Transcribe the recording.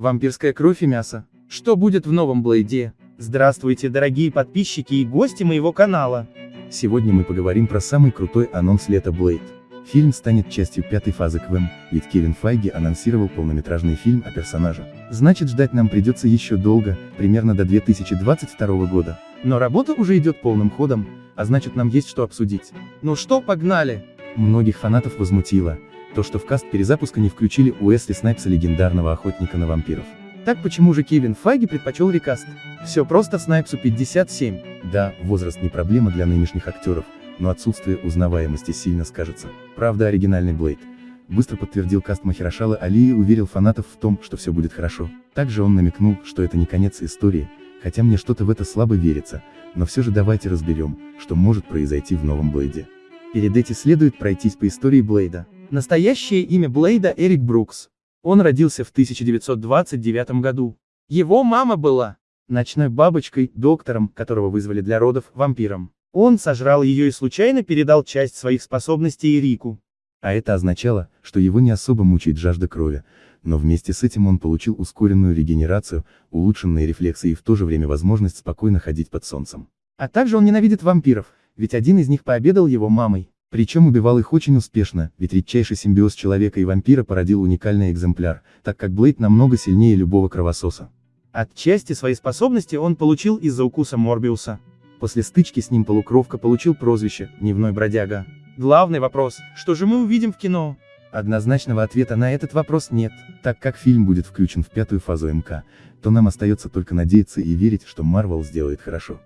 Вампирская кровь и мясо. Что будет в новом Блейде? Здравствуйте, дорогие подписчики и гости моего канала. Сегодня мы поговорим про самый крутой анонс лета Блейд. Фильм станет частью пятой фазы КВМ, ведь Кевин Файги анонсировал полнометражный фильм о персонаже. Значит ждать нам придется еще долго, примерно до 2022 года. Но работа уже идет полным ходом, а значит нам есть что обсудить. Ну что, погнали! Многих фанатов возмутило, то что в каст перезапуска не включили Уэсли Снайпса легендарного охотника на вампиров. Так почему же Кевин Файги предпочел рекаст? Все просто Снайпсу 57. Да, возраст не проблема для нынешних актеров, но отсутствие узнаваемости сильно скажется. Правда оригинальный Блейд. Быстро подтвердил каст Махирашала Али и уверил фанатов в том, что все будет хорошо. Также он намекнул, что это не конец истории, хотя мне что-то в это слабо верится, но все же давайте разберем, что может произойти в новом Блейде. Перед этим следует пройтись по истории Блейда. Настоящее имя Блейда Эрик Брукс. Он родился в 1929 году. Его мама была ночной бабочкой, доктором, которого вызвали для родов, вампиром. Он сожрал ее и случайно передал часть своих способностей Эрику. А это означало, что его не особо мучает жажда крови, но вместе с этим он получил ускоренную регенерацию, улучшенные рефлексы и в то же время возможность спокойно ходить под солнцем. А также он ненавидит вампиров, ведь один из них пообедал его мамой. Причем убивал их очень успешно, ведь редчайший симбиоз человека и вампира породил уникальный экземпляр, так как Блейд намного сильнее любого кровососа. Отчасти свои способности он получил из-за укуса Морбиуса. После стычки с ним полукровка получил прозвище «Дневной бродяга». Главный вопрос, что же мы увидим в кино? Однозначного ответа на этот вопрос нет, так как фильм будет включен в пятую фазу МК, то нам остается только надеяться и верить, что Марвел сделает хорошо.